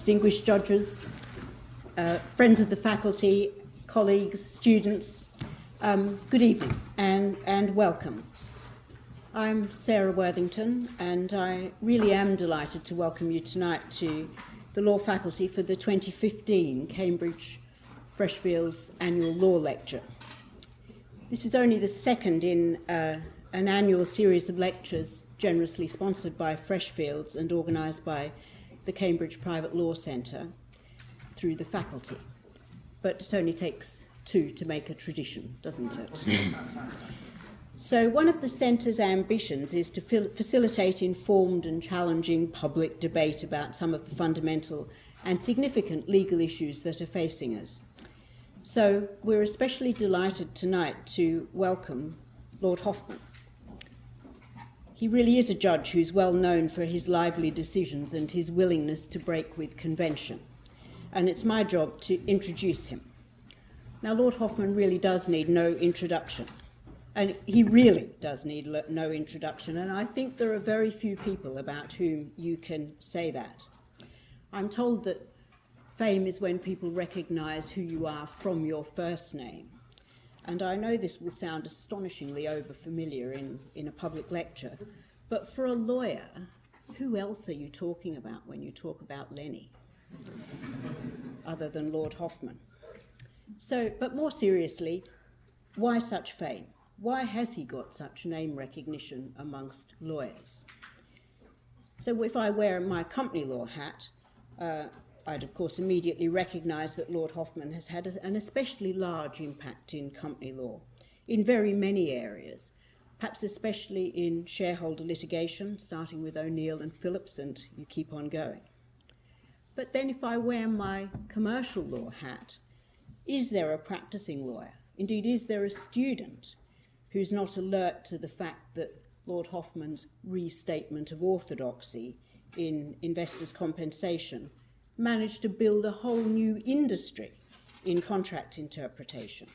distinguished judges, uh, friends of the faculty, colleagues, students, um, good evening and, and welcome. I'm Sarah Worthington and I really am delighted to welcome you tonight to the law faculty for the 2015 Cambridge Freshfields Annual Law Lecture. This is only the second in uh, an annual series of lectures generously sponsored by Freshfields and organised by the Cambridge Private Law Centre through the faculty. But it only takes two to make a tradition, doesn't it? so one of the centre's ambitions is to facilitate informed and challenging public debate about some of the fundamental and significant legal issues that are facing us. So we're especially delighted tonight to welcome Lord Hoffmann. He really is a judge who's well known for his lively decisions and his willingness to break with convention. And it's my job to introduce him. Now, Lord Hoffmann really does need no introduction. And he really does need no introduction. And I think there are very few people about whom you can say that. I'm told that fame is when people recognize who you are from your first name. And I know this will sound astonishingly overfamiliar in, in a public lecture, but for a lawyer, who else are you talking about when you talk about Lenny? Other than Lord Hoffmann? So, but more seriously, why such fame? Why has he got such name recognition amongst lawyers? So if I wear my company law hat, uh, I'd of course immediately recognise that Lord Hoffmann has had an especially large impact in company law in very many areas, perhaps especially in shareholder litigation, starting with O'Neill and Phillips, and you keep on going. But then if I wear my commercial law hat, is there a practicing lawyer? Indeed, is there a student who's not alert to the fact that Lord Hoffmann's restatement of orthodoxy in investors' compensation managed to build a whole new industry in contract interpretation.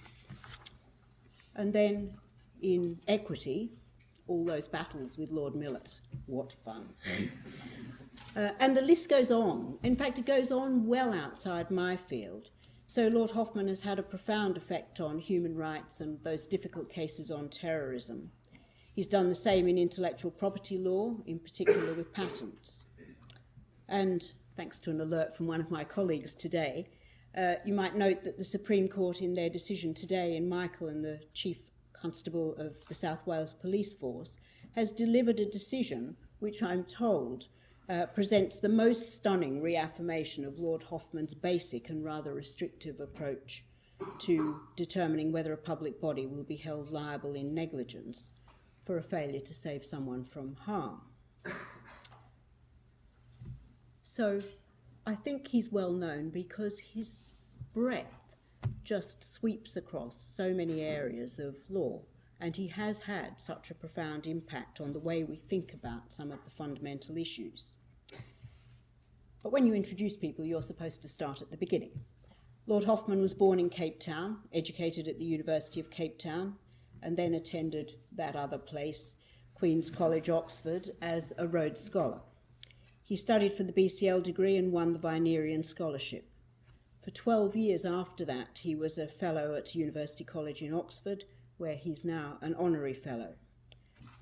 And then in equity, all those battles with Lord Millett. What fun. Uh, and the list goes on. In fact, it goes on well outside my field. So Lord Hoffmann has had a profound effect on human rights and those difficult cases on terrorism. He's done the same in intellectual property law, in particular with patents. And thanks to an alert from one of my colleagues today, uh, you might note that the Supreme Court in their decision today in Michael and the Chief Constable of the South Wales Police Force has delivered a decision which I'm told uh, presents the most stunning reaffirmation of Lord Hoffmann's basic and rather restrictive approach to determining whether a public body will be held liable in negligence for a failure to save someone from harm. So I think he's well known because his breadth just sweeps across so many areas of law. And he has had such a profound impact on the way we think about some of the fundamental issues. But when you introduce people, you're supposed to start at the beginning. Lord Hoffmann was born in Cape Town, educated at the University of Cape Town, and then attended that other place, Queen's College, Oxford, as a Rhodes Scholar. He studied for the BCL degree and won the Vinerian Scholarship. For 12 years after that, he was a fellow at University College in Oxford, where he's now an honorary fellow.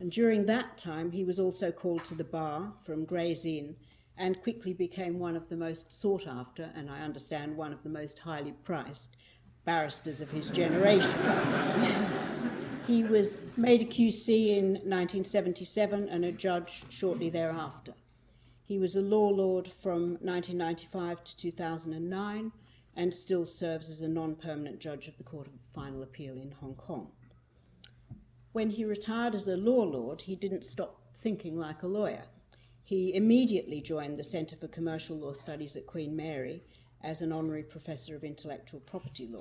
And during that time, he was also called to the bar from Gray's Inn and quickly became one of the most sought after, and I understand one of the most highly priced, barristers of his generation. he was made a QC in 1977 and a judge shortly thereafter. He was a law lord from 1995 to 2009 and still serves as a non-permanent judge of the Court of Final Appeal in Hong Kong. When he retired as a law lord, he didn't stop thinking like a lawyer. He immediately joined the Centre for Commercial Law Studies at Queen Mary as an honorary professor of intellectual property law.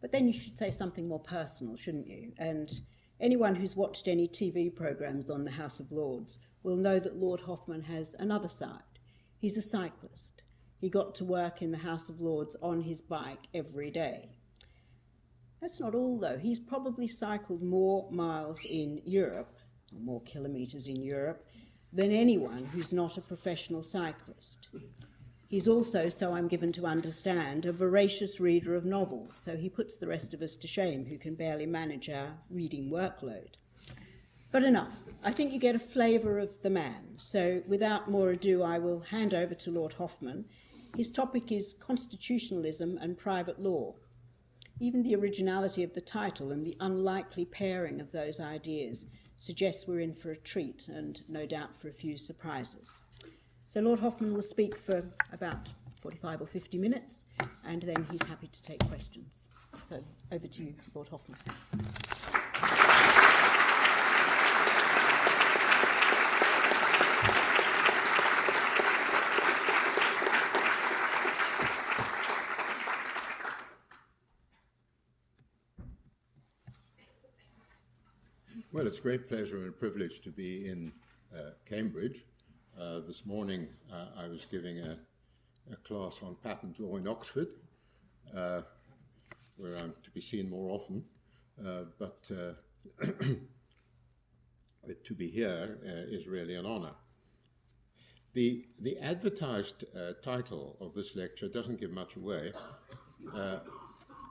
But then you should say something more personal, shouldn't you? And anyone who's watched any TV programs on the House of Lords will know that Lord Hoffmann has another side. He's a cyclist. He got to work in the House of Lords on his bike every day. That's not all, though. He's probably cycled more miles in Europe, or more kilometres in Europe, than anyone who's not a professional cyclist. He's also, so I'm given to understand, a voracious reader of novels, so he puts the rest of us to shame who can barely manage our reading workload. But enough. I think you get a flavour of the man. So without more ado, I will hand over to Lord Hoffmann. His topic is constitutionalism and private law. Even the originality of the title and the unlikely pairing of those ideas suggests we're in for a treat and no doubt for a few surprises. So Lord Hoffmann will speak for about 45 or 50 minutes, and then he's happy to take questions. So over to you, Lord Hoffmann. Well, it's a great pleasure and privilege to be in uh, Cambridge uh, this morning, uh, I was giving a, a, class on patent law in Oxford, uh, where I'm to be seen more often. Uh, but uh, to be here is really an honor. The, the advertised title of this lecture doesn't give much away.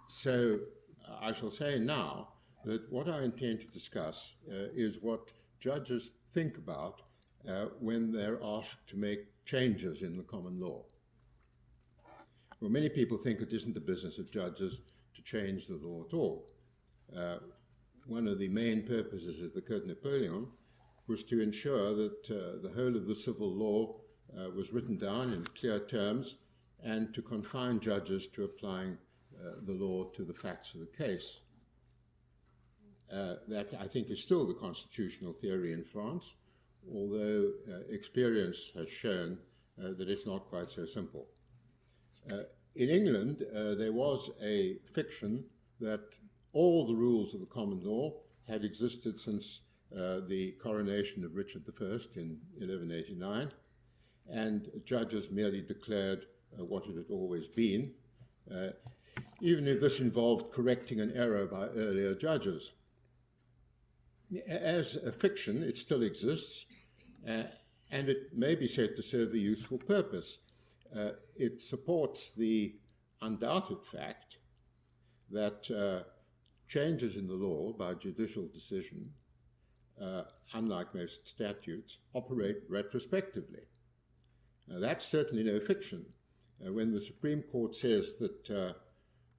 so I shall say now that what I intend to discuss is what judges think about uh, when they're asked to make changes in the common law. Well, many people think it isn't the business of judges to change the law at all. Uh, one of the main purposes of the Code Napoleon was to ensure that uh, the whole of the civil law uh, was written down in clear terms and to confine judges to applying uh, the law to the facts of the case. Uh, that, I think, is still the constitutional theory in France although uh, experience has shown uh, that it's not quite so simple. Uh, in England, there was a fiction that all the rules of the common law had existed since the coronation of Richard I in 1189, and judges merely declared what it had always been, even if this involved correcting an error by earlier judges. As a fiction, it still exists, uh, and it may be said to serve a useful purpose. Uh, it supports the undoubted fact that uh, changes in the law by judicial decision, uh, unlike most statutes, operate retrospectively. Now, that's certainly no fiction. Uh, when the Supreme Court says that uh,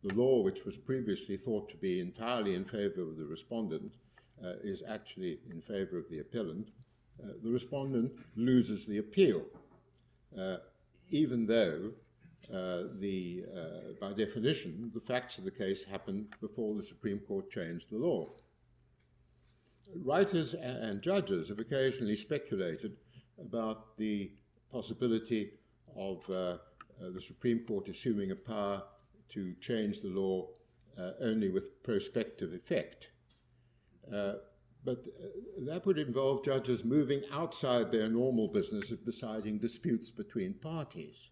the law, which was previously thought to be entirely in favor of the respondent, is actually in favor of the appellant, uh, the respondent loses the appeal, uh, even though uh, the, uh, by definition, the facts of the case happened before the Supreme Court changed the law. Writers and judges have occasionally speculated about the possibility of uh, the Supreme Court assuming a power to change the law only with prospective effect. But uh, that would involve judges moving outside their normal business of deciding disputes between parties.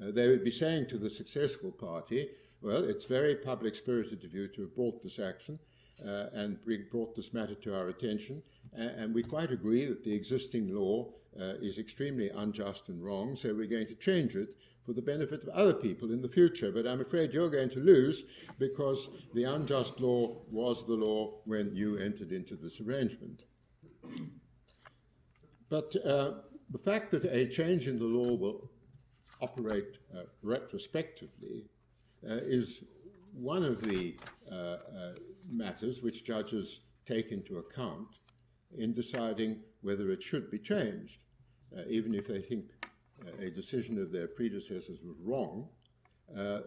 Uh, they would be saying to the successful party, well, it's very public spirited of you to have brought this action uh, and bring, brought this matter to our attention, and, and we quite agree that the existing law uh, is extremely unjust and wrong, so we're going to change it for the benefit of other people in the future. But I'm afraid you're going to lose because the unjust law was the law when you entered into this arrangement. But uh, the fact that a change in the law will operate uh, retrospectively uh, is one of the uh, uh, matters which judges take into account in deciding whether it should be changed, uh, even if they think a decision of their predecessors was wrong, uh,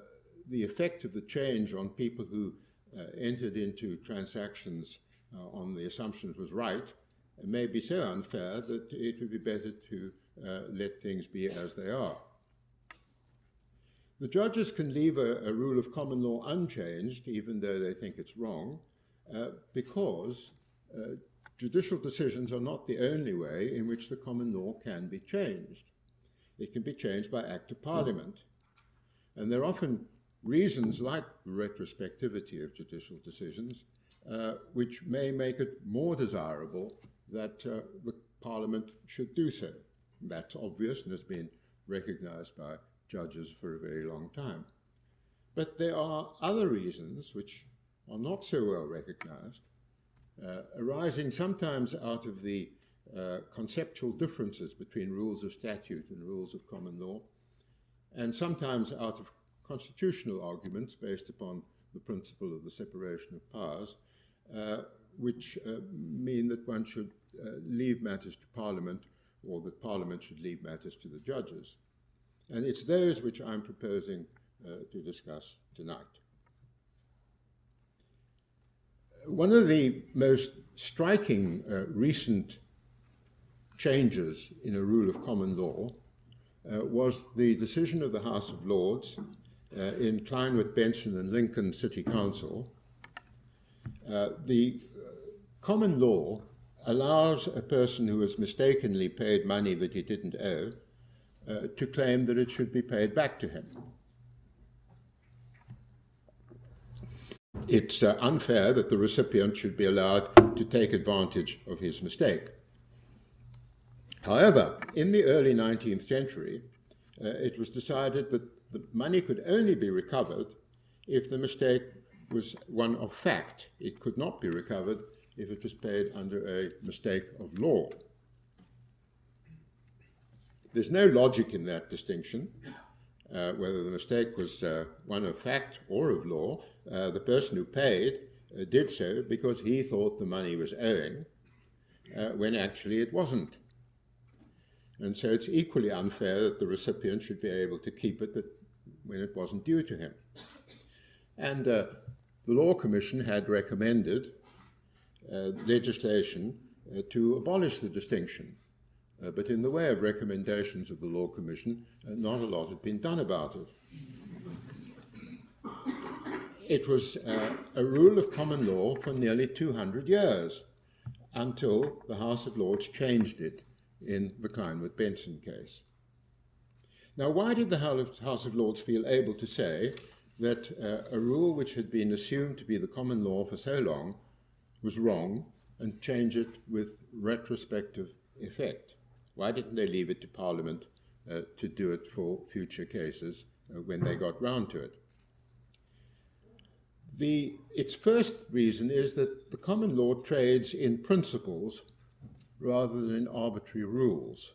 the effect of the change on people who uh, entered into transactions uh, on the assumption it was right may be so unfair that it would be better to let things be as they are. The judges can leave a, a, rule of common law unchanged, even though they think it's wrong, uh, because uh, judicial decisions are not the only way in which the common law can be changed it can be changed by Act of Parliament. And there are often reasons like the retrospectivity of judicial decisions, uh, which may make it more desirable that uh, the Parliament should do so. That's obvious and has been recognized by judges for a very long time. But there are other reasons which are not so well recognized, uh, arising sometimes out of the uh, conceptual differences between rules of statute and rules of common law, and sometimes out of constitutional arguments based upon the principle of the separation of powers, uh, which uh, mean that one should uh, leave matters to Parliament or that Parliament should leave matters to the judges. And it's those which I'm proposing uh, to discuss tonight. One of the most striking uh, recent changes in a rule of common law uh, was the decision of the House of Lords uh, in Kleinwort Benson and Lincoln City Council. Uh, the common law allows a person who has mistakenly paid money that he didn't owe uh, to claim that it should be paid back to him. It's uh, unfair that the recipient should be allowed to take advantage of his mistake. However, in the early 19th century, uh, it was decided that the money could only be recovered if the mistake was one of fact. It could not be recovered if it was paid under a mistake of law. There's no logic in that distinction, uh, whether the mistake was uh, one of fact or of law. Uh, the person who paid uh, did so because he thought the money was owing, uh, when actually it wasn't. And so it's equally unfair that the recipient should be able to keep it that, when it wasn't due to him. And uh, the Law Commission had recommended uh, legislation uh, to abolish the distinction. Uh, but in the way of recommendations of the Law Commission, not a lot had been done about it. It was a rule of common law for nearly 200 years until the House of Lords changed it in the Kleinwort Benson case. Now, why did the House of Lords feel able to say that uh, a rule which had been assumed to be the common law for so long was wrong and change it with retrospective effect? Why didn't they leave it to Parliament uh, to do it for future cases uh, when they got round to it? The, its first reason is that the common law trades in principles rather than in arbitrary rules.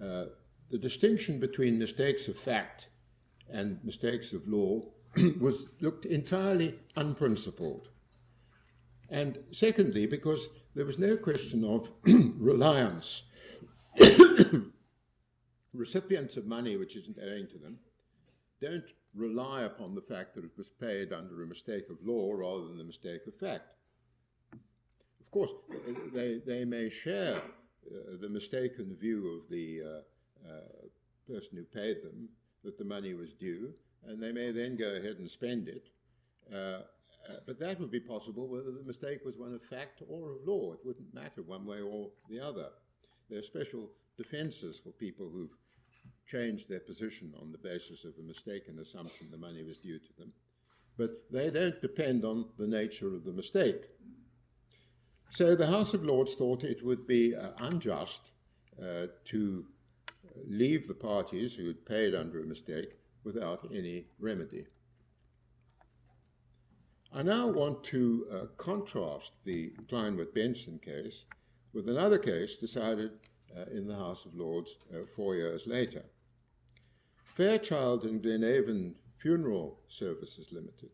Uh, the distinction between mistakes of fact and mistakes of law was looked entirely unprincipled. And secondly, because there was no question of reliance. Recipients of money which isn't owing to them don't rely upon the fact that it was paid under a mistake of law rather than the mistake of fact. Course, they, they may share uh, the mistaken view of the uh, uh, person who paid them that the money was due, and they may then go ahead and spend it. Uh, but that would be possible whether the mistake was one of fact or of law. It wouldn't matter one way or the other. There are special defenses for people who've changed their position on the basis of a mistaken assumption the money was due to them. But they don't depend on the nature of the mistake. So the House of Lords thought it would be uh, unjust uh, to leave the parties who had paid under a mistake without any remedy. I now want to uh, contrast the Kleinwort Benson case with another case decided uh, in the House of Lords uh, four years later. Fairchild and Glenhaven Funeral Services Limited.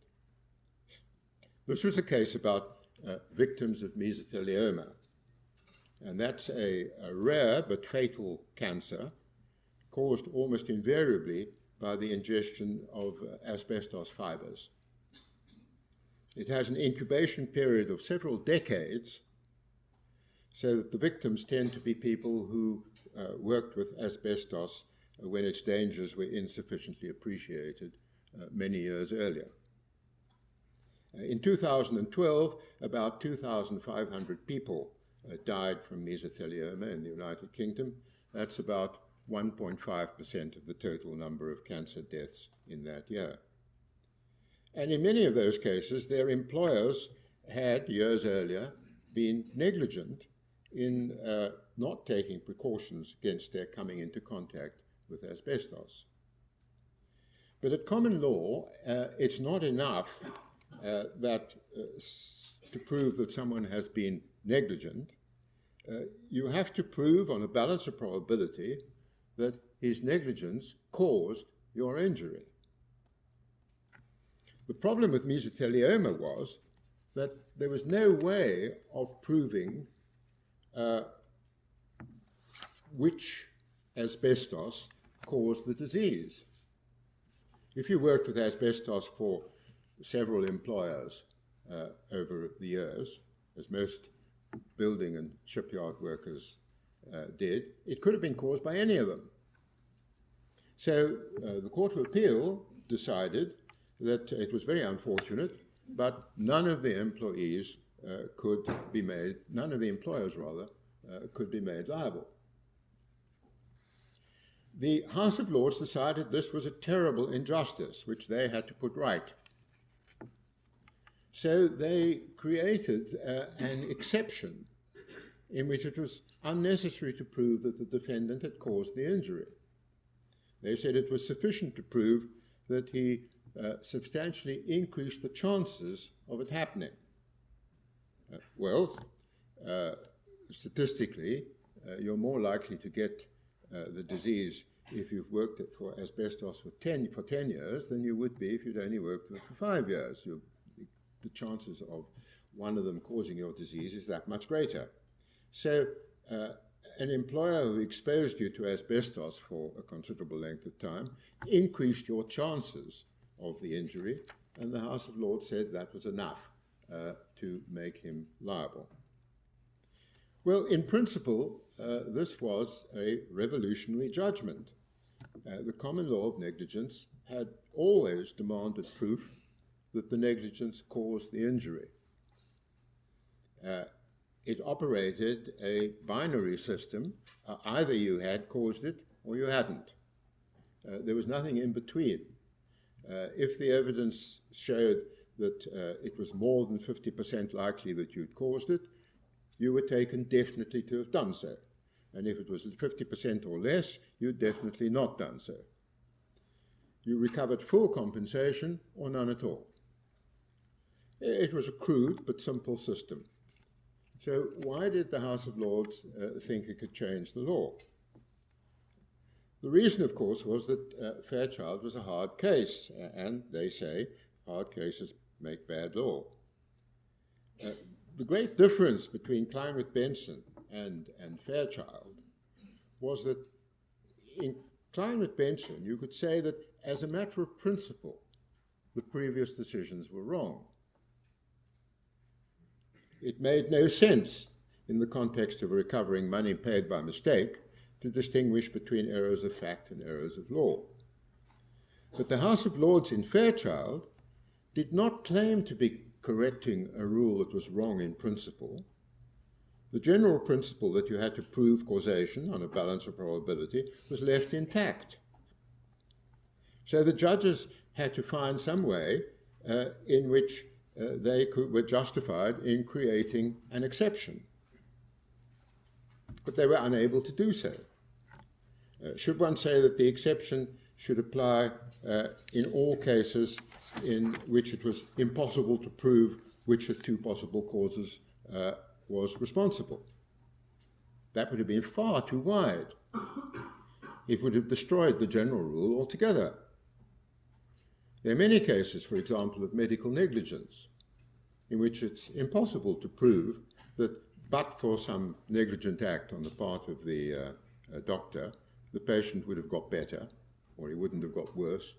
This was a case about uh, victims of mesothelioma, and that's a, a rare but fatal cancer caused almost invariably by the ingestion of uh, asbestos fibers. It has an incubation period of several decades, so that the victims tend to be people who uh, worked with asbestos when its dangers were insufficiently appreciated uh, many years earlier. In 2012, about 2,500 people uh, died from mesothelioma in the United Kingdom. That's about 1.5% of the total number of cancer deaths in that year. And in many of those cases, their employers had, years earlier, been negligent in uh, not taking precautions against their coming into contact with asbestos. But at common law, uh, it's not enough uh, that uh, to prove that someone has been negligent. Uh, you have to prove on a balance of probability that his negligence caused your injury. The problem with mesothelioma was that there was no way of proving uh, which asbestos caused the disease. If you worked with asbestos for several employers uh, over the years, as most building and shipyard workers uh, did, it could have been caused by any of them. So uh, the Court of Appeal decided that it was very unfortunate, but none of the employees uh, could be made, none of the employers rather, uh, could be made liable. The House of Lords decided this was a terrible injustice, which they had to put right. So they created uh, an exception in which it was unnecessary to prove that the defendant had caused the injury. They said it was sufficient to prove that he uh, substantially increased the chances of it happening. Uh, well, uh, statistically, uh, you're more likely to get uh, the disease if you've worked it for asbestos for 10, for 10 years than you would be if you'd only worked it for five years. You're, the chances of one of them causing your disease is that much greater. So uh, an employer who exposed you to asbestos for a considerable length of time increased your chances of the injury, and the House of Lords said that was enough uh, to make him liable. Well, in principle, uh, this was a revolutionary judgment. Uh, the common law of negligence had always demanded proof that the negligence caused the injury. Uh, it operated a binary system. Uh, either you had caused it or you hadn't. Uh, there was nothing in between. Uh, if the evidence showed that uh, it was more than 50% likely that you'd caused it, you were taken definitely to have done so. And if it was 50% or less, you'd definitely not done so. You recovered full compensation or none at all. It was a crude but simple system. So why did the House of Lords uh, think it could change the law? The reason, of course, was that uh, Fairchild was a hard case, uh, and they say hard cases make bad law. Uh, the great difference between Kleinwort Benson and, and Fairchild was that in Kleinwort Benson, you could say that as a matter of principle, the previous decisions were wrong. It made no sense in the context of recovering money paid by mistake to distinguish between errors of fact and errors of law. But the House of Lords in Fairchild did not claim to be correcting a rule that was wrong in principle. The general principle that you had to prove causation on a balance of probability was left intact. So the judges had to find some way uh, in which uh, they could, were justified in creating an exception. But they were unable to do so. Uh, should one say that the exception should apply uh, in all cases in which it was impossible to prove which of two possible causes uh, was responsible? That would have been far too wide. It would have destroyed the general rule altogether. There are many cases, for example, of medical negligence, in which it's impossible to prove that but for some negligent act on the part of the uh, uh, doctor, the patient would have got better, or he wouldn't have got worse.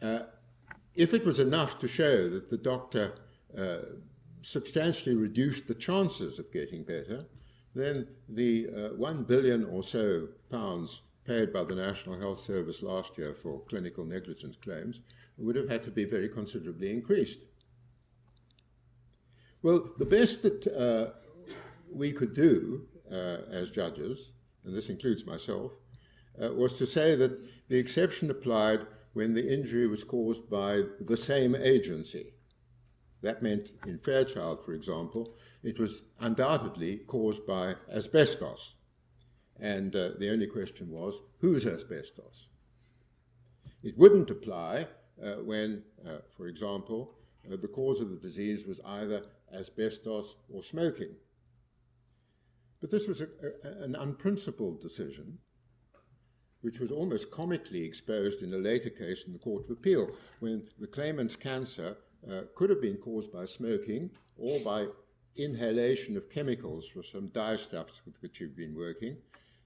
Uh, if it was enough to show that the doctor uh, substantially reduced the chances of getting better, then the uh, one billion or so pounds paid by the National Health Service last year for clinical negligence claims would have had to be very considerably increased. Well, the best that uh, we could do uh, as judges, and this includes myself, uh, was to say that the exception applied when the injury was caused by the same agency. That meant in Fairchild, for example, it was undoubtedly caused by asbestos. And uh, the only question was, whose asbestos? It wouldn't apply uh, when, uh, for example, uh, the cause of the disease was either asbestos or smoking. But this was a, a, an unprincipled decision, which was almost comically exposed in a later case in the Court of Appeal, when the claimant's cancer uh, could have been caused by smoking or by inhalation of chemicals for some dyestuffs with which he'd been working.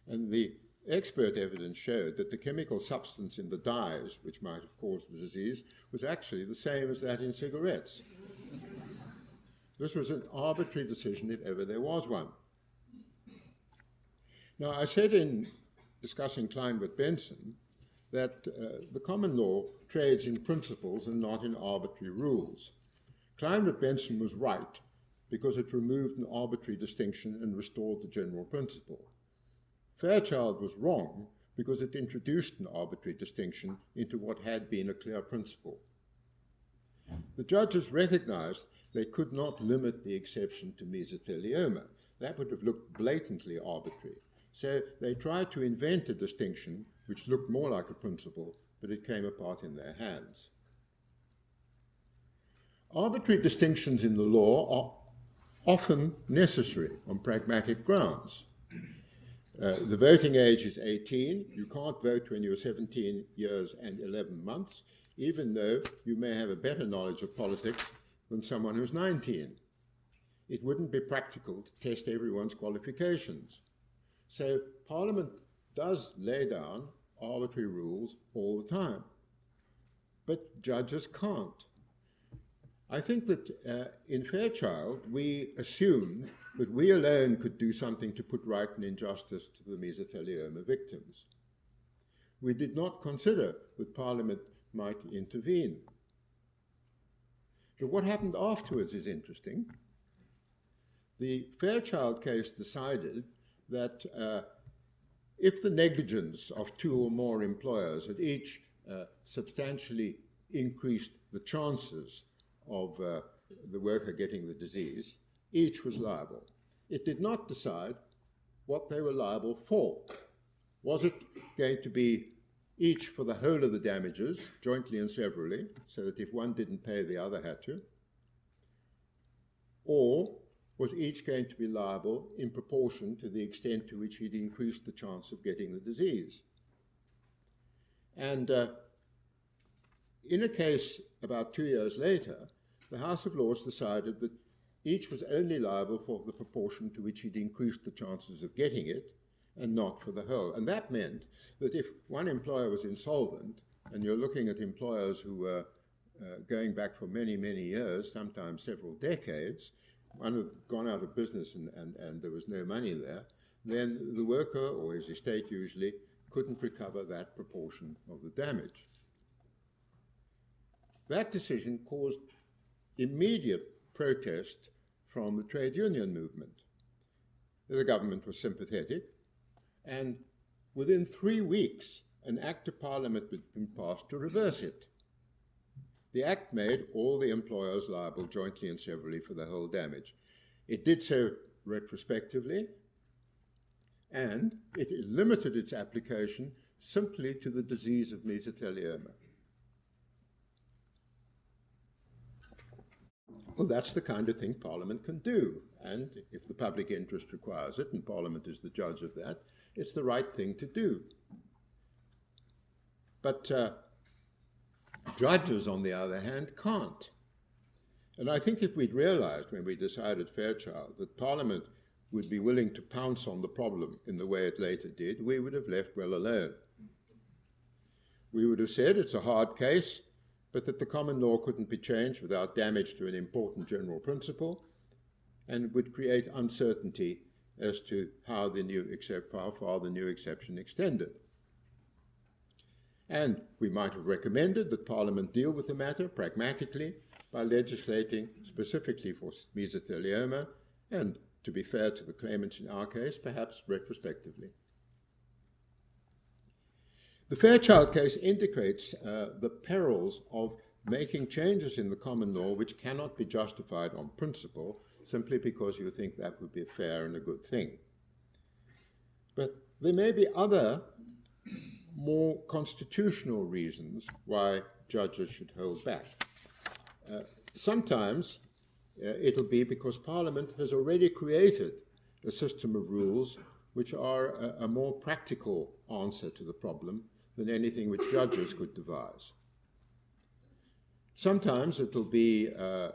And the expert evidence showed that the chemical substance in the dyes, which might have caused the disease, was actually the same as that in cigarettes. this was an arbitrary decision, if ever there was one. Now, I said in discussing Kleinwort Benson that uh, the common law trades in principles and not in arbitrary rules. Kleinwort Benson was right because it removed an arbitrary distinction and restored the general principle. Fairchild was wrong because it introduced an arbitrary distinction into what had been a clear principle. The judges recognized they could not limit the exception to mesothelioma. That would have looked blatantly arbitrary. So they tried to invent a distinction which looked more like a principle, but it came apart in their hands. Arbitrary distinctions in the law are often necessary on pragmatic grounds. Uh, the voting age is 18. You can't vote when you're 17 years and 11 months, even though you may have a better knowledge of politics than someone who's 19. It wouldn't be practical to test everyone's qualifications. So Parliament does lay down arbitrary rules all the time, but judges can't. I think that uh, in Fairchild, we assumed that we alone could do something to put right an injustice to the mesothelioma victims. We did not consider that Parliament might intervene. But what happened afterwards is interesting. The Fairchild case decided that uh, if the negligence of two or more employers had each uh, substantially increased the chances of uh, the worker getting the disease, each was liable. It did not decide what they were liable for. Was it going to be each for the whole of the damages, jointly and severally, so that if one didn't pay, the other had to? Or was each going to be liable in proportion to the extent to which he'd increased the chance of getting the disease? And uh, in a case about two years later, the House of Lords decided that each was only liable for the proportion to which he'd increased the chances of getting it and not for the whole. And that meant that if one employer was insolvent, and you're looking at employers who were uh, going back for many, many years, sometimes several decades, one had gone out of business and, and, and there was no money there, then the worker, or his estate usually, couldn't recover that proportion of the damage. That decision caused immediate protest from the trade union movement. The government was sympathetic, and within three weeks, an act of parliament had been passed to reverse it. The act made all the employers liable jointly and severally for the whole damage. It did so retrospectively, and it limited its application simply to the disease of mesothelioma. Well, that's the kind of thing Parliament can do. And if the public interest requires it, and Parliament is the judge of that, it's the right thing to do. But uh, judges, on the other hand, can't. And I think if we'd realized when we decided Fairchild that Parliament would be willing to pounce on the problem in the way it later did, we would have left well alone. We would have said it's a hard case, but that the common law couldn't be changed without damage to an important general principle and would create uncertainty as to how the new except how far the new exception extended. And we might have recommended that Parliament deal with the matter pragmatically by legislating specifically for mesothelioma and, to be fair to the claimants in our case, perhaps retrospectively. The Fairchild case indicates uh, the perils of making changes in the common law which cannot be justified on principle simply because you think that would be fair and a good thing. But there may be other more constitutional reasons why judges should hold back. Uh, sometimes uh, it'll be because Parliament has already created a system of rules which are a, a more practical answer to the problem than anything which judges could devise. Sometimes it'll be uh,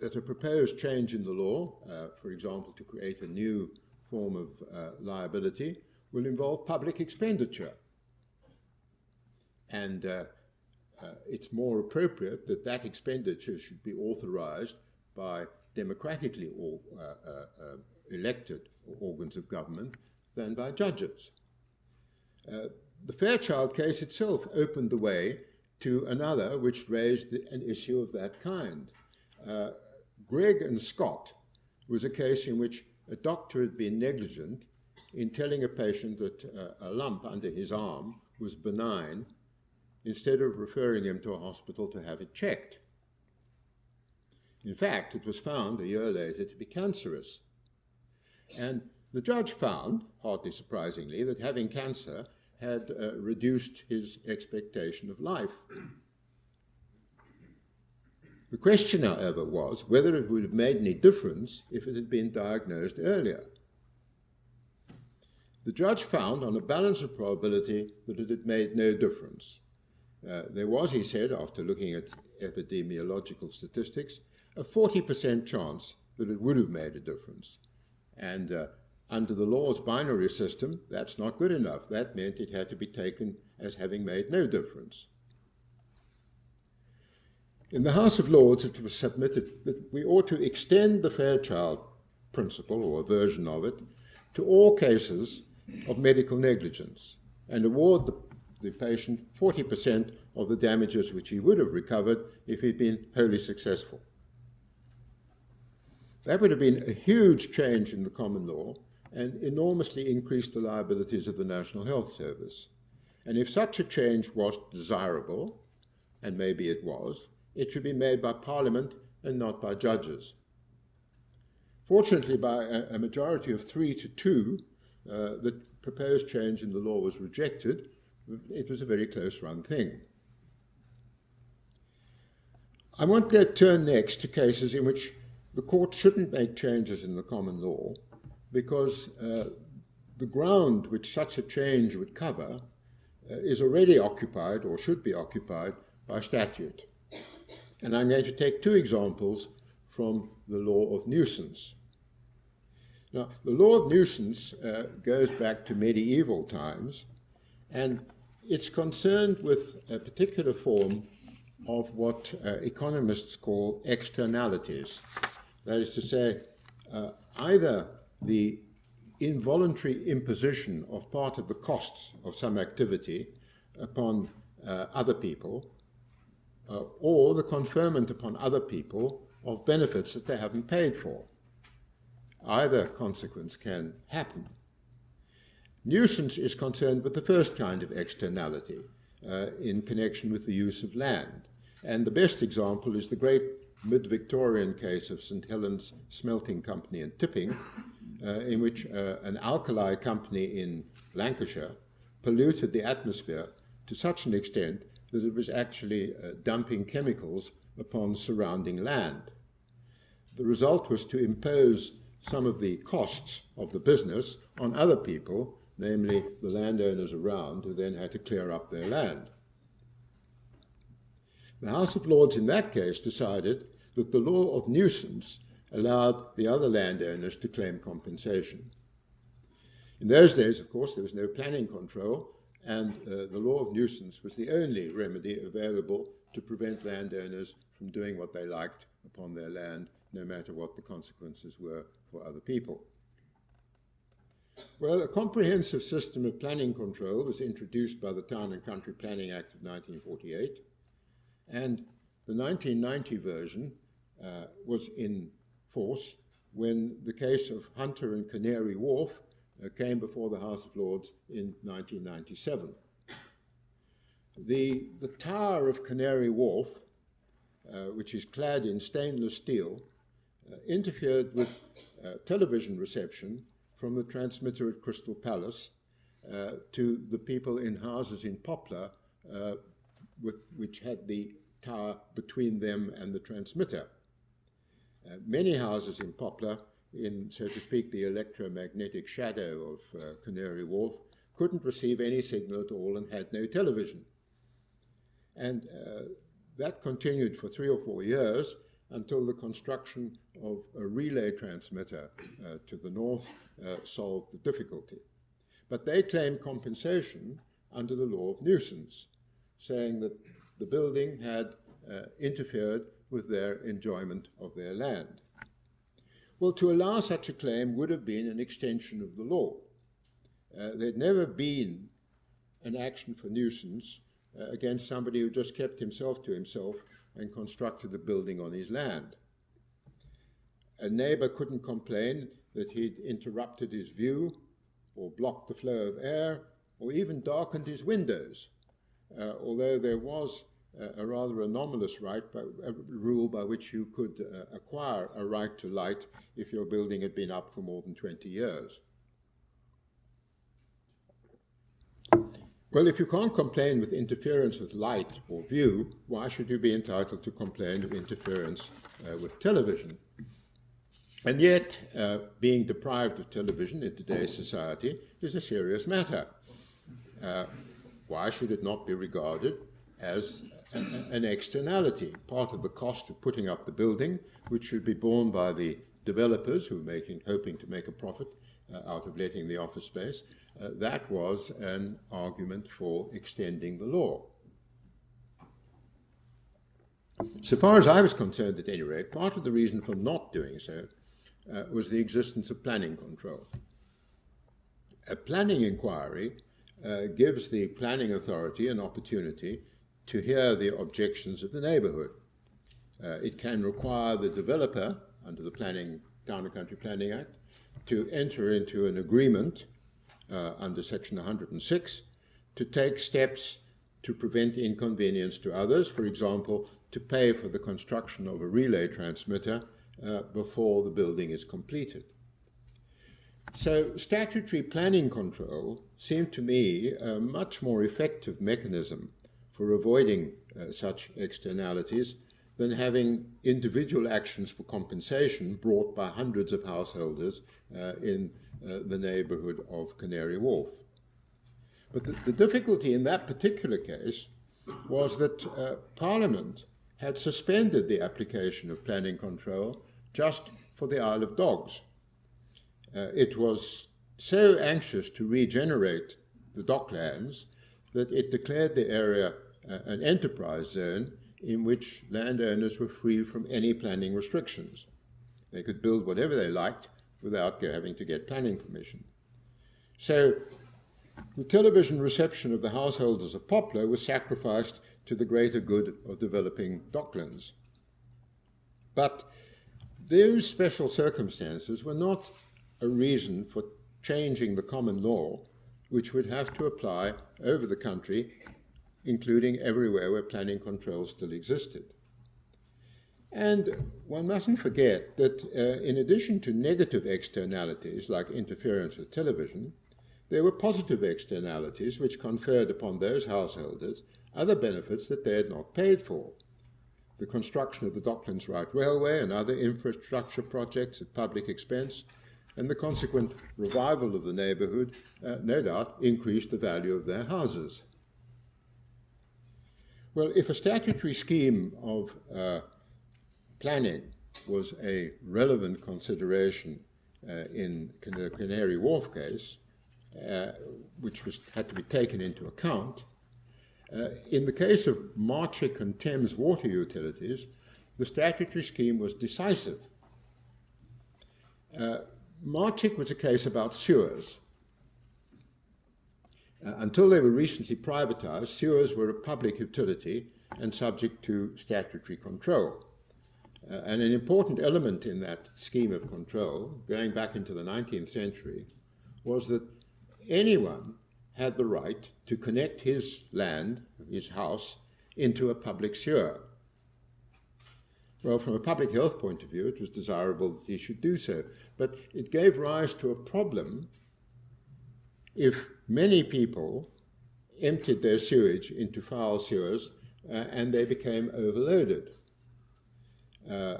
that a proposed change in the law, uh, for example, to create a new form of uh, liability, will involve public expenditure. And uh, uh, it's more appropriate that that expenditure should be authorized by democratically or, uh, elected organs of government than by judges. The Fairchild case itself opened the way to another which raised an issue of that kind. Uh, Gregg and Scott was a case in which a doctor had been negligent in telling a patient that uh, a lump under his arm was benign instead of referring him to a hospital to have it checked. In fact, it was found a year later to be cancerous. And the judge found, hardly surprisingly, that having cancer had uh, reduced his expectation of life. The question, however, was whether it would have made any difference if it had been diagnosed earlier. The judge found, on a balance of probability, that it had made no difference. Uh, there was, he said, after looking at epidemiological statistics, a 40% chance that it would have made a difference. And uh, under the law's binary system, that's not good enough. That meant it had to be taken as having made no difference. In the House of Lords, it was submitted that we ought to extend the Fairchild principle, or a version of it, to all cases of medical negligence and award the, the patient 40% of the damages which he would have recovered if he'd been wholly successful. That would have been a huge change in the common law and enormously increase the liabilities of the National Health Service. And if such a change was desirable, and maybe it was, it should be made by Parliament and not by judges. Fortunately, by a, majority of three to two, uh, the proposed change in the law was rejected. It was a very close run thing. I want to turn next to cases in which the court shouldn't make changes in the common law because uh, the ground which such a change would cover uh, is already occupied or should be occupied by statute. And I'm going to take two examples from the law of nuisance. Now, the law of nuisance uh, goes back to medieval times, and it's concerned with a particular form of what uh, economists call externalities. That is to say, uh, either the involuntary imposition of part of the costs of some activity upon uh, other people, uh, or the conferment upon other people of benefits that they haven't paid for. Either consequence can happen. Nuisance is concerned with the first kind of externality uh, in connection with the use of land. And the best example is the great mid-Victorian case of St. Helens Smelting Company and Tipping, in which uh, an alkali company in Lancashire polluted the atmosphere to such an extent that it was actually uh, dumping chemicals upon surrounding land. The result was to impose some of the costs of the business on other people, namely the landowners around, who then had to clear up their land. The House of Lords in that case decided that the law of nuisance allowed the other landowners to claim compensation. In those days, of course, there was no planning control, and uh, the law of nuisance was the only remedy available to prevent landowners from doing what they liked upon their land no matter what the consequences were for other people. Well, a comprehensive system of planning control was introduced by the Town and Country Planning Act of 1948, and the 1990 version uh, was in force when the case of Hunter and Canary Wharf uh, came before the House of Lords in 1997. the, the tower of Canary Wharf, uh, which is clad in stainless steel, uh, interfered with uh, television reception from the transmitter at Crystal Palace uh, to the people in houses in Poplar, uh, with, which had the tower between them and the transmitter. Uh, many houses in Poplar, in, so to speak, the electromagnetic shadow of uh, Canary Wharf, couldn't receive any signal at all and had no television. And uh, that continued for three or four years until the construction of a relay transmitter uh, to the north uh, solved the difficulty. But they claimed compensation under the law of nuisance, saying that the building had interfered with their enjoyment of their land. Well, to allow such a claim would have been an extension of the law. Uh, there'd never been an action for nuisance uh, against somebody who just kept himself to himself and constructed a building on his land. A neighbor couldn't complain that he'd interrupted his view or blocked the flow of air or even darkened his windows, uh, although there was a rather anomalous right, by, rule by which you could uh, acquire a right to light if your building had been up for more than 20 years. Well, if you can't complain with interference with light or view, why should you be entitled to complain of interference uh, with television? And yet, uh, being deprived of television in today's society is a serious matter. Uh, why should it not be regarded as an externality, part of the cost of putting up the building, which should be borne by the developers who are making, hoping to make a profit uh, out of letting the office space, uh, that was an argument for extending the law. So far as I was concerned, at any rate, part of the reason for not doing so uh, was the existence of planning control. A planning inquiry uh, gives the planning authority an opportunity to hear the objections of the neighbourhood. Uh, it can require the developer, under the Planning Town and Country Planning Act, to enter into an agreement uh, under Section 106 to take steps to prevent inconvenience to others, for example, to pay for the construction of a relay transmitter uh, before the building is completed. So statutory planning control seemed to me a much more effective mechanism for avoiding uh, such externalities than having individual actions for compensation brought by hundreds of householders uh, in uh, the neighborhood of Canary Wharf. But the, the, difficulty in that particular case was that uh, Parliament had suspended the application of planning control just for the Isle of Dogs. Uh, it was so anxious to regenerate the docklands that it declared the area an enterprise zone in which landowners were free from any planning restrictions. They could build whatever they liked without having to get planning permission. So the television reception of the householders of Poplar was sacrificed to the greater good of developing docklands. But those special circumstances were not a reason for changing the common law, which would have to apply over the country including everywhere where planning control still existed. And one mustn't forget that uh, in addition to negative externalities like interference with television, there were positive externalities which conferred upon those householders other benefits that they had not paid for. The construction of the Docklands Light Railway and other infrastructure projects at public expense, and the consequent revival of the neighbourhood, uh, no doubt, increased the value of their houses. Well, if a statutory scheme of uh, planning was a relevant consideration uh, in the Canary Wharf case, uh, which was, had to be taken into account, uh, in the case of Marcic and Thames water utilities, the statutory scheme was decisive. Uh, Marcic was a case about sewers. Uh, until they were recently privatized, sewers were a public utility and subject to statutory control. Uh, and an important element in that scheme of control, going back into the 19th century, was that anyone had the right to connect his land, his house, into a public sewer. Well, from a public health point of view, it was desirable that he should do so, but it gave rise to a problem if many people emptied their sewage into foul sewers uh, and they became overloaded. Uh,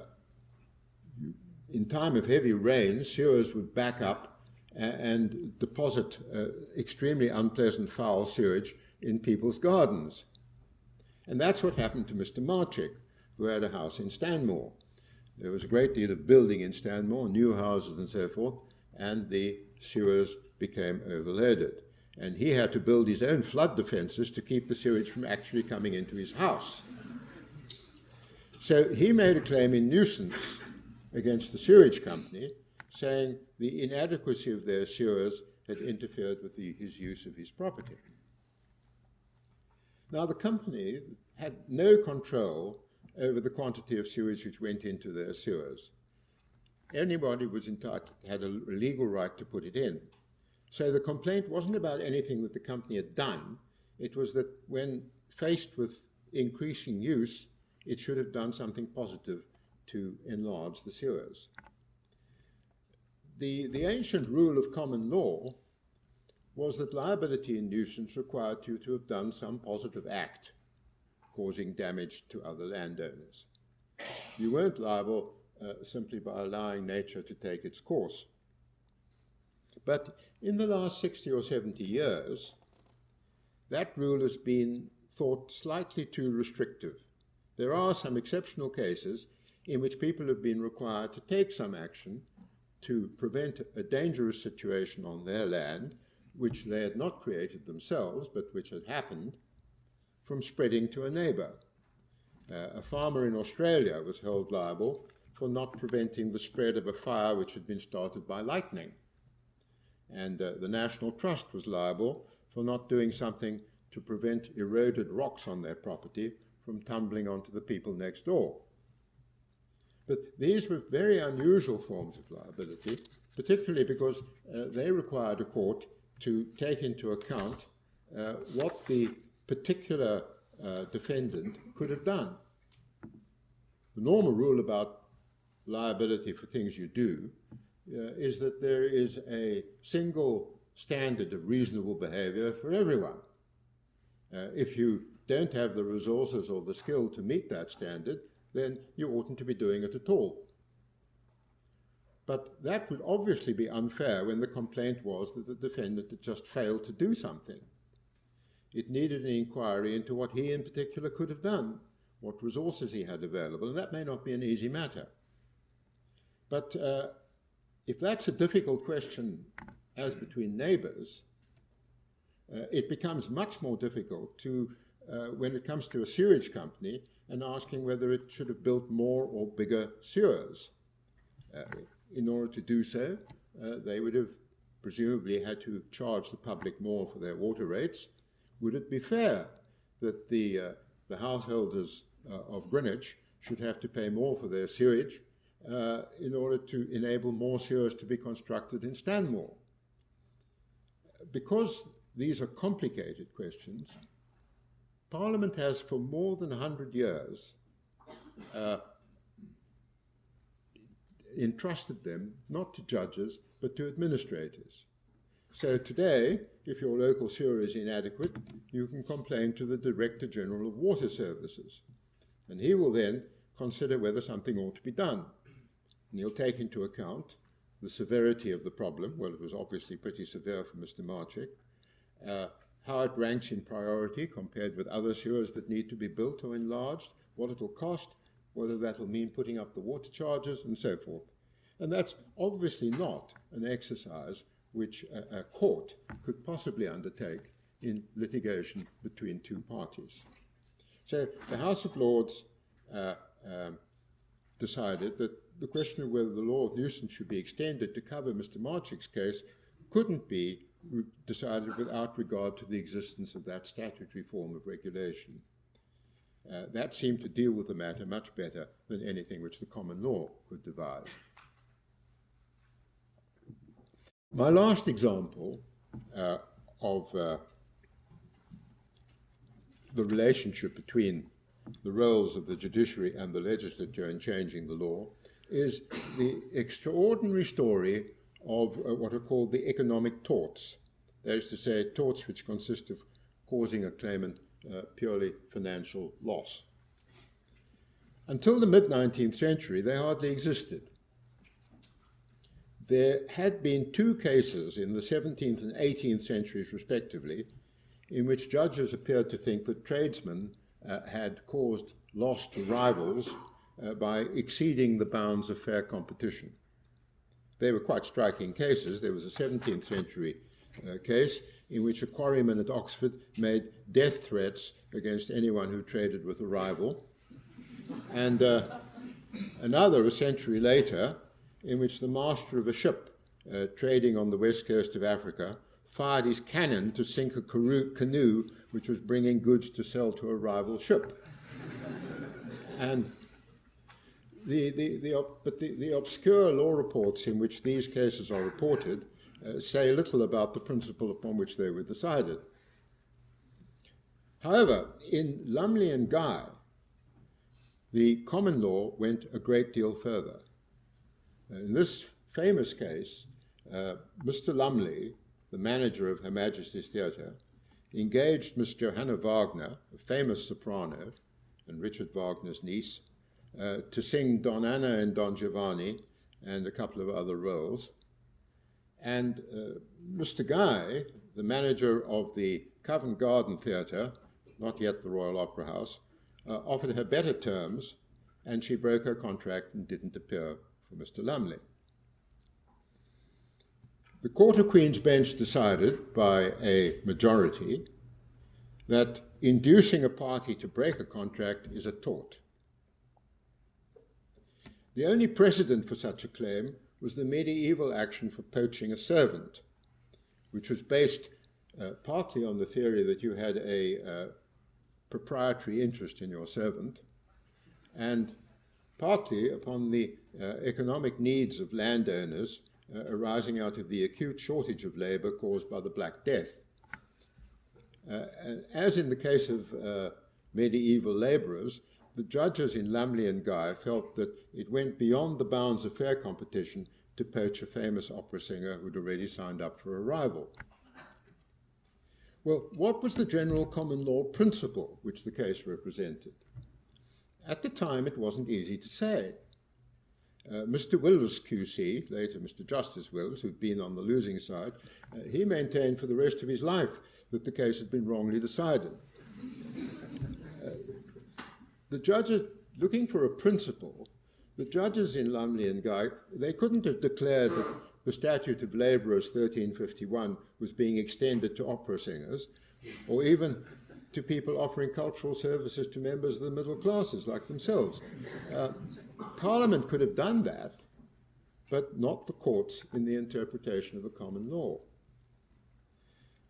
in time of heavy rain, sewers would back up and deposit uh, extremely unpleasant foul sewage in people's gardens. And that's what happened to Mr. Marcic, who had a house in Stanmore. There was a great deal of building in Stanmore, new houses and so forth, and the sewers became overloaded. And he had to build his own flood defenses to keep the sewage from actually coming into his house. So he made a claim in nuisance against the sewage company, saying the inadequacy of their sewers had interfered with the, his use of his property. Now, the company had no control over the quantity of sewage which went into their sewers. Anybody was entitled, had a legal right to put it in. So the complaint wasn't about anything that the company had done. It was that when faced with increasing use, it should have done something positive to enlarge the sewers. The, the ancient rule of common law was that liability in nuisance required you to have done some positive act causing damage to other landowners. You weren't liable uh, simply by allowing nature to take its course. But in the last 60 or 70 years, that rule has been thought slightly too restrictive. There are some exceptional cases in which people have been required to take some action to prevent a dangerous situation on their land, which they had not created themselves, but which had happened, from spreading to a neighbour. Uh, a farmer in Australia was held liable for not preventing the spread of a fire which had been started by lightning. And uh, the National Trust was liable for not doing something to prevent eroded rocks on their property from tumbling onto the people next door. But these were very unusual forms of liability, particularly because uh, they required a court to take into account uh, what the particular uh, defendant could have done. The normal rule about liability for things you do is that there is a single standard of reasonable behavior for everyone. Uh, if you don't have the resources or the skill to meet that standard, then you oughtn't to be doing it at all. But that would obviously be unfair when the complaint was that the defendant had just failed to do something. It needed an inquiry into what he in particular could have done, what resources he had available, and that may not be an easy matter. But uh, if that's a difficult question as between neighbors, uh, it becomes much more difficult to, uh, when it comes to a sewage company, and asking whether it should have built more or bigger sewers. Uh, in order to do so, uh, they would have presumably had to charge the public more for their water rates. Would it be fair that the, uh, the householders uh, of Greenwich should have to pay more for their sewage uh, in order to enable more sewers to be constructed in Stanmore? Because these are complicated questions, Parliament has for more than 100 years uh, entrusted them not to judges but to administrators. So today, if your local sewer is inadequate, you can complain to the Director General of Water Services. And he will then consider whether something ought to be done. And he'll take into account the severity of the problem. Well, it was obviously pretty severe for Mr. Marcic. Uh, how it ranks in priority compared with other sewers that need to be built or enlarged, what it'll cost, whether that'll mean putting up the water charges, and so forth. And that's obviously not an exercise which a, a court could possibly undertake in litigation between two parties. So the House of Lords uh, um, decided that the question of whether the law of nuisance should be extended to cover Mr. Marcic's case couldn't be decided without regard to the existence of that statutory form of regulation. Uh, that seemed to deal with the matter much better than anything which the common law could devise. My last example uh, of uh, the relationship between the roles of the judiciary and the legislature in changing the law is the extraordinary story of uh, what are called the economic torts. That is to say, torts which consist of causing a claimant uh, purely financial loss. Until the mid 19th century, they hardly existed. There had been two cases in the 17th and 18th centuries, respectively, in which judges appeared to think that tradesmen uh, had caused loss to rivals uh, by exceeding the bounds of fair competition. They were quite striking cases. There was a 17th century uh, case in which a quarryman at Oxford made death threats against anyone who traded with a rival. And uh, another, a century later, in which the master of a ship uh, trading on the west coast of Africa fired his cannon to sink a canoe which was bringing goods to sell to a rival ship. and the, the, the, but the, the obscure law reports in which these cases are reported uh, say little about the principle upon which they were decided. However, in Lumley and Gye, the common law went a great deal further. In this famous case, uh, Mr. Lumley, the manager of Her Majesty's Theatre, engaged Miss Johanna Wagner, a famous soprano, and Richard Wagner's niece, uh, to sing Donna Anna and Don Giovanni and a couple of other roles. And uh, Mr. Gye, the manager of the Covent Garden Theatre, not yet the Royal Opera House, uh, offered her better terms, and she broke her contract and didn't appear for Mr. Lumley. The Court of Queen's Bench decided by a majority that inducing a party to break a contract is a tort. The only precedent for such a claim was the medieval action for poaching a servant, which was based uh, partly on the theory that you had a uh, proprietary interest in your servant, and partly upon the uh, economic needs of landowners uh, arising out of the acute shortage of labor caused by the Black Death. Uh, as in the case of uh, medieval laborers, the judges in Lumley and Gye felt that it went beyond the bounds of fair competition to poach a famous opera singer who'd already signed up for a rival. Well, what was the general common law principle which the case represented? At the time, it wasn't easy to say. Uh, Mr. Wills, QC, later Mr. Justice Wills, who'd been on the losing side, uh, he maintained for the rest of his life that the case had been wrongly decided. The judges, looking for a principle, the judges in Lumley and Gye, they couldn't have declared that the Statute of Labourers 1351 was being extended to opera singers, or even to people offering cultural services to members of the middle classes like themselves. Uh, Parliament could have done that, but not the courts in the interpretation of the common law.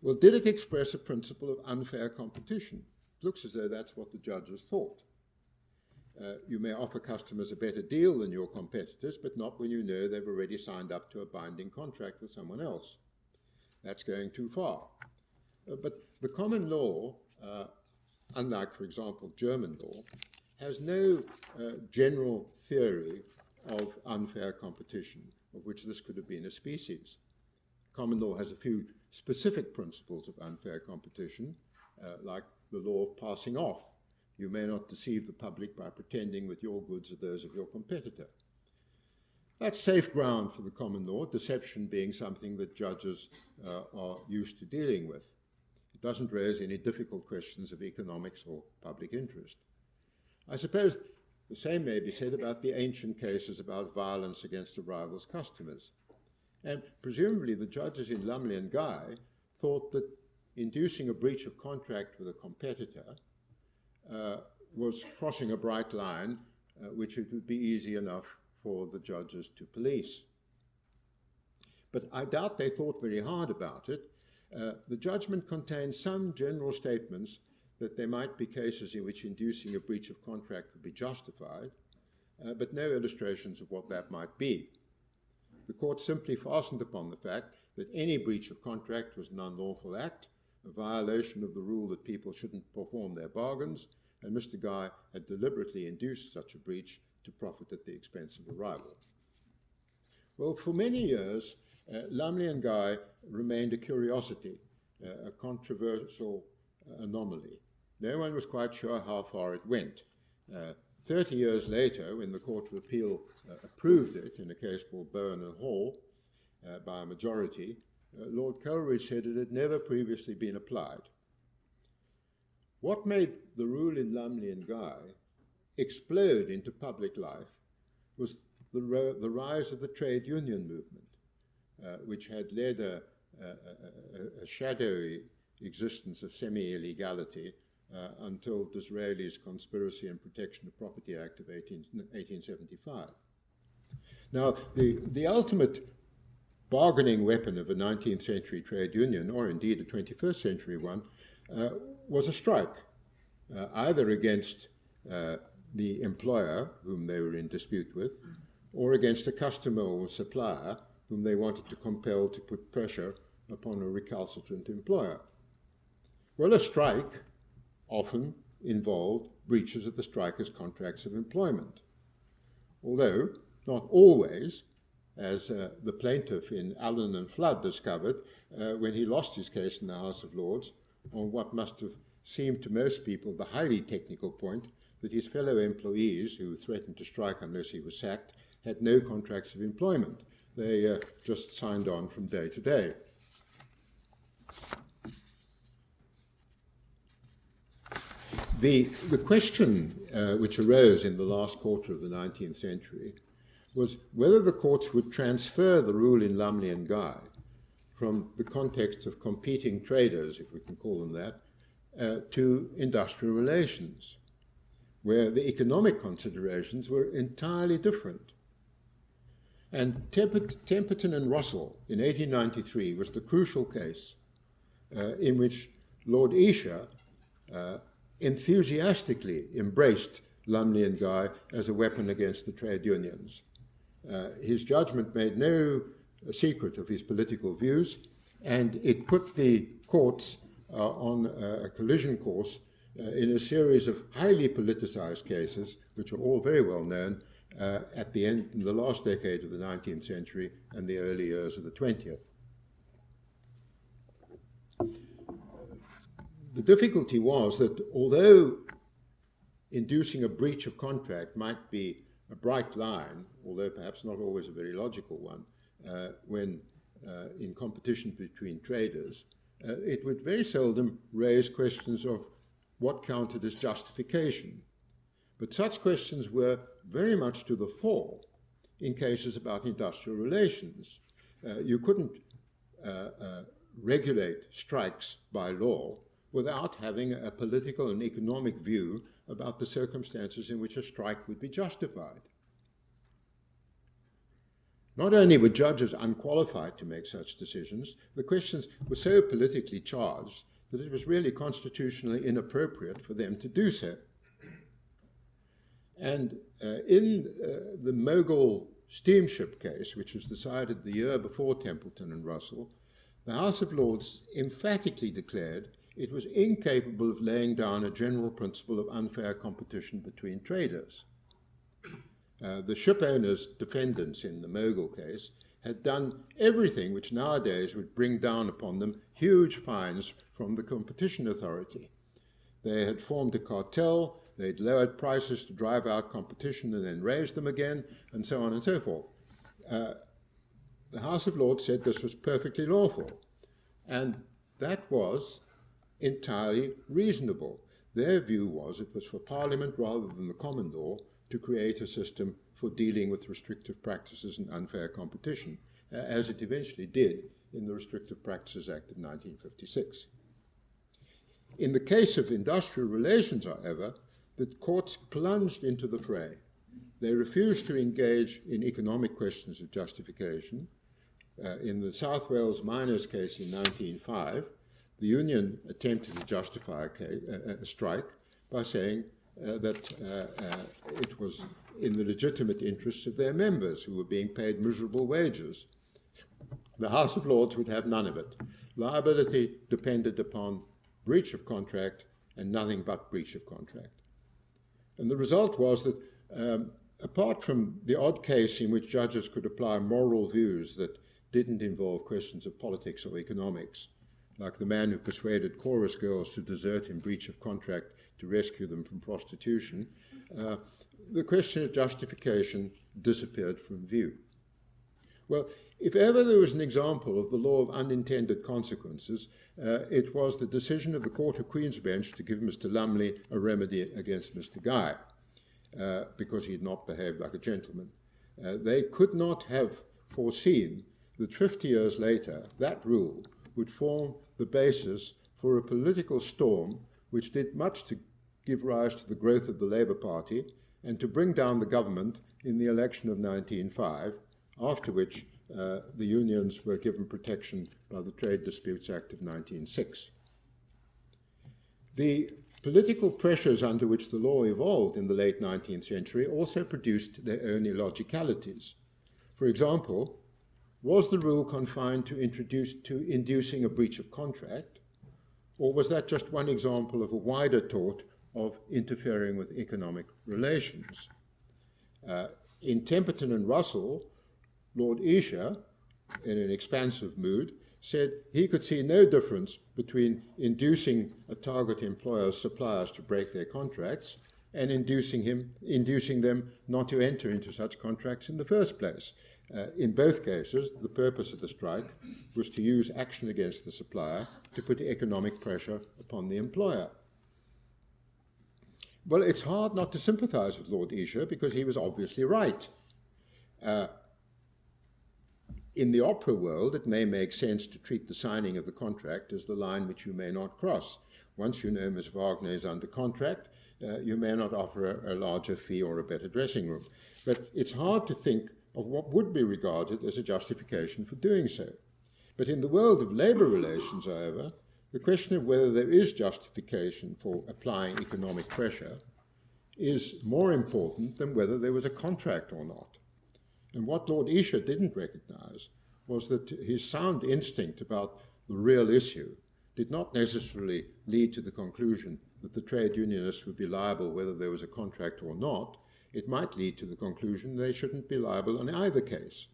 Well, did it express a principle of unfair competition? It looks as though that's what the judges thought. Uh, you may offer customers a better deal than your competitors, but not when you know they've already signed up to a binding contract with someone else. That's going too far. Uh, but the common law, uh, unlike, for example, German law, has no uh, general theory of unfair competition, of which this could have been a species. Common law has a few specific principles of unfair competition, uh, like the law of passing off. You may not deceive the public by pretending that your goods are those of your competitor. That's safe ground for the common law, deception being something that judges uh, are used to dealing with. It doesn't raise any difficult questions of economics or public interest. I suppose the same may be said about the ancient cases about violence against a rival's customers. And presumably the judges in Lumley and Gye thought that inducing a breach of contract with a competitor was crossing a bright line, uh, which it would be easy enough for the judges to police. But I doubt they thought very hard about it. Uh, the judgment contained some general statements that there might be cases in which inducing a breach of contract could be justified, uh, but no illustrations of what that might be. The court simply fastened upon the fact that any breach of contract was an unlawful act, a violation of the rule that people shouldn't perform their bargains, and Mr. Gye had deliberately induced such a breach to profit at the expense of a rival. Well, for many years, uh, Lumley and Gye remained a curiosity, uh, a controversial anomaly. No one was quite sure how far it went. Uh, 30 years later, when the Court of Appeal uh, approved it in a case called Bowen and Hall uh, by a majority, Lord Coleridge said it had never previously been applied. What made the rule in Lumley and Gye explode into public life was the, the rise of the trade union movement, uh, which had led a, a, a, a shadowy existence of semi-illegality uh, until Disraeli's Conspiracy and Protection of Property Act of 18, 1875. Now, the, the ultimate bargaining weapon of a 19th century trade union, or indeed a 21st century one, uh, was a strike, uh, either against uh, the employer, whom they were in dispute with, or against a customer or supplier whom they wanted to compel to put pressure upon a recalcitrant employer. Well, a strike often involved breaches of the striker's contracts of employment. Although, not always, as uh, the plaintiff in Allen and Flood discovered uh, when he lost his case in the House of Lords on what must have seemed to most people the highly technical point that his fellow employees, who threatened to strike unless he was sacked, had no contracts of employment. They uh, just signed on from day to day. The, the question uh, which arose in the last quarter of the 19th century was whether the courts would transfer the rule in Lumley and Gye from the context of competing traders, if we can call them that, uh, to industrial relations, where the economic considerations were entirely different. And Temperton and Russell in 1893 was the crucial case uh, in which Lord Esher uh, enthusiastically embraced Lumley and Guy as a weapon against the trade unions. Uh, his judgment made no secret of his political views, and it put the courts uh, on a collision course uh, in a series of highly politicized cases, which are all very well known, uh, at the end, in the last decade of the 19th century and the early years of the 20th. The difficulty was that although inducing a breach of contract might be a bright line, although perhaps not always a very logical one, uh, when uh, in competition between traders, uh, it would very seldom raise questions of what counted as justification. But such questions were very much to the fore in cases about industrial relations. Uh, you couldn't uh, uh, regulate strikes by law without having a political and economic view about the circumstances in which a strike would be justified. Not only were judges unqualified to make such decisions, the questions were so politically charged that it was really constitutionally inappropriate for them to do so. And uh, in uh, the Mogul steamship case, which was decided the year before Temperton and Russell, the House of Lords emphatically declared it was incapable of laying down a general principle of unfair competition between traders. Uh, the ship owners' defendants in the Mogul case had done everything which nowadays would bring down upon them huge fines from the competition authority. They had formed a cartel, they'd lowered prices to drive out competition and then raised them again, and so on and so forth. Uh, the House of Lords said this was perfectly lawful, and that was entirely reasonable. Their view was it was for Parliament rather than the common law to create a system for dealing with restrictive practices and unfair competition, uh, as it eventually did in the Restrictive Practices Act of 1956. In the case of industrial relations, however, the courts plunged into the fray. They refused to engage in economic questions of justification. Uh, in the South Wales miners' case in 1905, the union attempted to justify a, a, strike by saying uh, that uh, uh, it was in the legitimate interests of their members who were being paid miserable wages. the House of Lords would have none of it. Liability depended upon breach of contract and nothing but breach of contract. And the result was that, um, apart from the odd case in which judges could apply moral views that didn't involve questions of politics or economics, like the man who persuaded chorus girls to desert in breach of contract to rescue them from prostitution, uh, the question of justification disappeared from view. Well, if ever there was an example of the law of unintended consequences, uh, it was the decision of the Court of Queen's Bench to give Mr. Lumley a remedy against Mr. Gye uh, because he had not behaved like a gentleman. Uh, they could not have foreseen that 50 years later that rule would form the basis for a political storm which did much to give rise to the growth of the Labour Party and to bring down the government in the election of 1905, after which uh, the unions were given protection by the Trade Disputes Act of 1906. The political pressures under which the law evolved in the late 19th century also produced their own illogicalities. For example, was the rule confined to, introduce, to inducing a breach of contract, or was that just one example of a wider tort of interfering with economic relations? Uh, in Temperton and Russell, Lord Esher, in an expansive mood, said he could see no difference between inducing a target employer's suppliers to break their contracts and inducing, him, inducing them not to enter into such contracts in the first place. Uh, in both cases, the purpose of the strike was to use action against the supplier to put economic pressure upon the employer. Well, it's hard not to sympathize with Lord Esher because he was obviously right. Uh, in the opera world, it may make sense to treat the signing of the contract as the line which you may not cross. Once you know Miss Wagner is under contract, uh, you may not offer a, a, larger fee or a better dressing room. But it's hard to think of what would be regarded as a justification for doing so. But in the world of labour relations, however, the question of whether there is justification for applying economic pressure is more important than whether there was a contract or not. And what Lord Esher didn't recognize was that his sound instinct about the real issue did not necessarily lead to the conclusion that the trade unionists would be liable whether there was a contract or not. It might lead to the conclusion they shouldn't be liable in either case.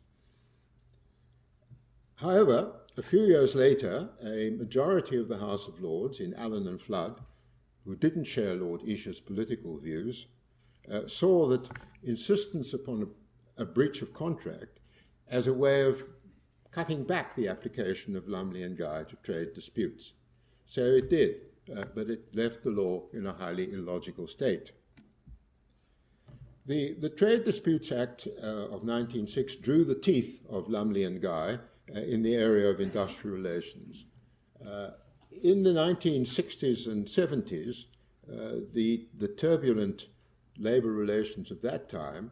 However, a few years later, a majority of the House of Lords in Allen and Flood, who didn't share Lord Esher's political views, uh, saw that insistence upon a a breach of contract as a way of cutting back the application of Lumley and Gye to trade disputes. So it did, uh, but it left the law in a highly illogical state. The, the Trade Disputes Act uh, of 1906 drew the teeth of Lumley and Gye uh, in the area of industrial relations. Uh, in the 1960s and 70s, uh, the, the turbulent labor relations of that time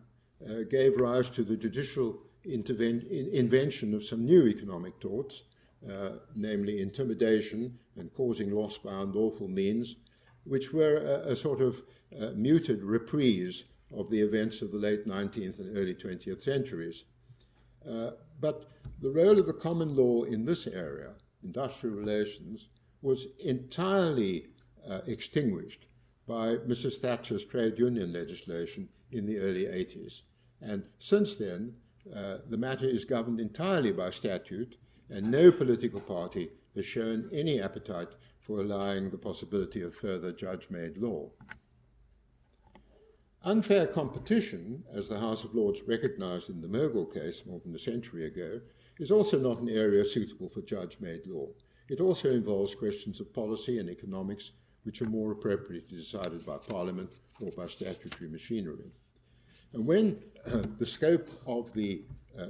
uh, gave rise to the judicial invention of some new economic torts, uh, namely intimidation and causing loss by unlawful means, which were a, a sort of uh, muted reprise of the events of the late 19th and early 20th centuries. Uh, but the role of the common law in this area, industrial relations, was entirely uh, extinguished by Mrs. Thatcher's trade union legislation in the early 80s. And since then, uh, the matter is governed entirely by statute, and no political party has shown any appetite for allowing the possibility of further judge-made law. Unfair competition, as the House of Lords recognized in the Mogul case more than a century ago, is also not an area suitable for judge-made law. It also involves questions of policy and economics which are more appropriately decided by Parliament or by statutory machinery. And when uh, the scope of the, uh,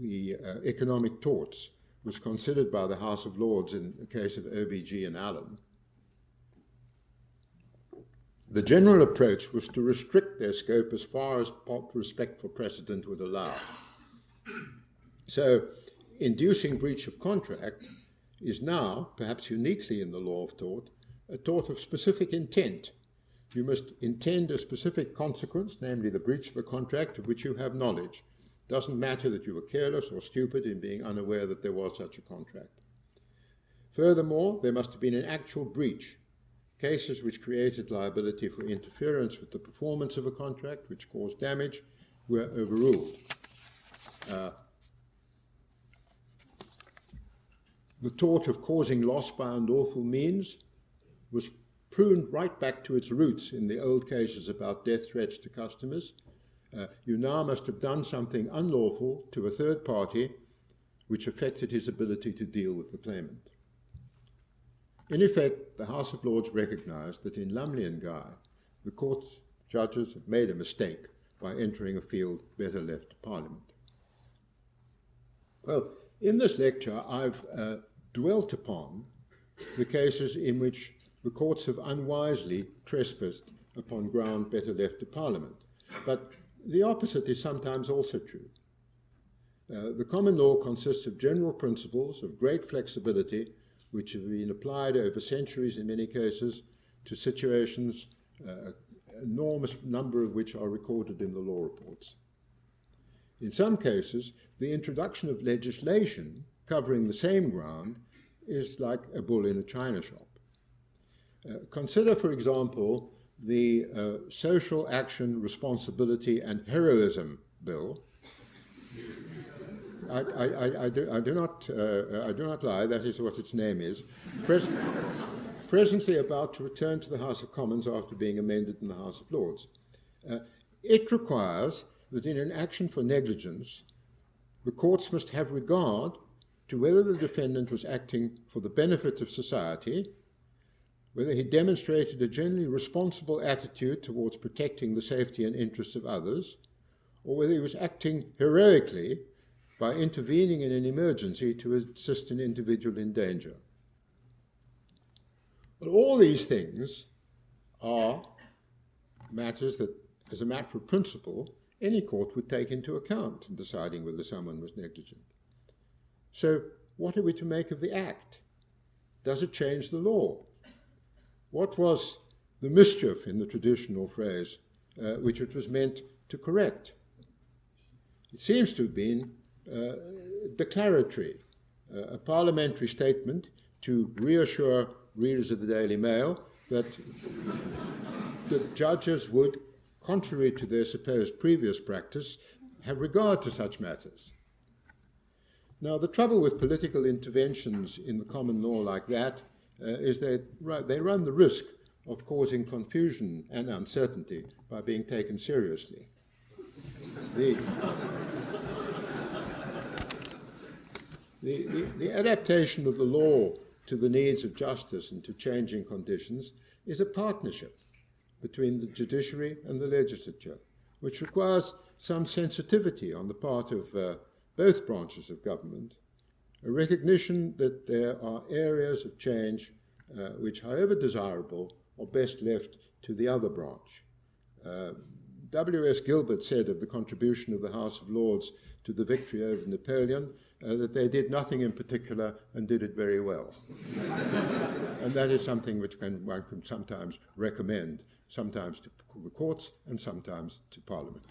the uh, economic torts was considered by the House of Lords in the case of OBG and Allen, the general approach was to restrict their scope as far as respect for precedent would allow. So, inducing breach of contract is now, perhaps uniquely in the law of tort, a tort of specific intent you must intend a specific consequence, namely the breach of a contract of which you have knowledge. doesn't matter that you were careless or stupid in being unaware that there was such a contract. Furthermore, there must have been an actual breach. Cases which created liability for interference with the performance of a contract, which caused damage, were overruled. Uh, the tort of causing loss by unlawful means was pruned right back to its roots in the old cases about death threats to customers. Uh, you now must have done something unlawful to a third party which affected his ability to deal with the claimant. In effect, the House of Lords recognized that in Lumley and Gye, the court's judges had made a mistake by entering a field better left to Parliament. Well, in this lecture, I've uh, dwelt upon the cases in which the courts have unwisely trespassed upon ground better left to Parliament. But the opposite is sometimes also true. Uh, the common law consists of general principles of great flexibility which have been applied over centuries in many cases to situations, uh, enormous number of which are recorded in the law reports. In some cases, the introduction of legislation covering the same ground is like a bull in a china shop. Uh, consider, for example, the uh, Social Action, Responsibility and Heroism Bill. I, I, I, do, I, do, not, uh, I do not lie, that is what its name is. Pres presently about to return to the House of Commons after being amended in the House of Lords. Uh, it requires that in an action for negligence, the courts must have regard to whether the defendant was acting for the benefit of society whether he demonstrated a generally responsible attitude towards protecting the safety and interests of others, or whether he was acting heroically by intervening in an emergency to assist an individual in danger. But all these things are matters that, as a matter of principle, any court would take into account in deciding whether someone was negligent. So, what are we to make of the Act? Does it change the law? What was the mischief in the traditional phrase uh, which it was meant to correct? It seems to have been declaratory, uh, a parliamentary statement to reassure readers of the Daily Mail that the judges would, contrary to their supposed previous practice, have regard to such matters. Now, the trouble with political interventions in the common law like that uh, is that they run the risk of causing confusion and uncertainty by being taken seriously. The, the, the, the, adaptation of the law to the needs of justice and to changing conditions is a partnership between the judiciary and the legislature, which requires some sensitivity on the part of uh, both branches of government a recognition that there are areas of change uh, which, however desirable, are best left to the other branch. Uh, W.S. Gilbert said of the contribution of the House of Lords to the victory over Napoleon uh, that they did nothing in particular and did it very well. and that is something which can, one can sometimes recommend, sometimes to the courts and sometimes to Parliament.